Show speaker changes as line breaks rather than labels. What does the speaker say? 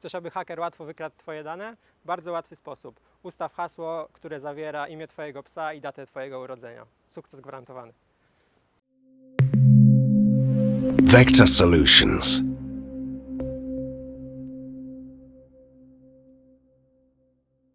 Chcesz, aby haker łatwo wykradł Twoje dane? Bardzo łatwy sposób. Ustaw hasło, które zawiera imię Twojego psa i datę Twojego urodzenia. Sukces gwarantowany.
Vector Solutions.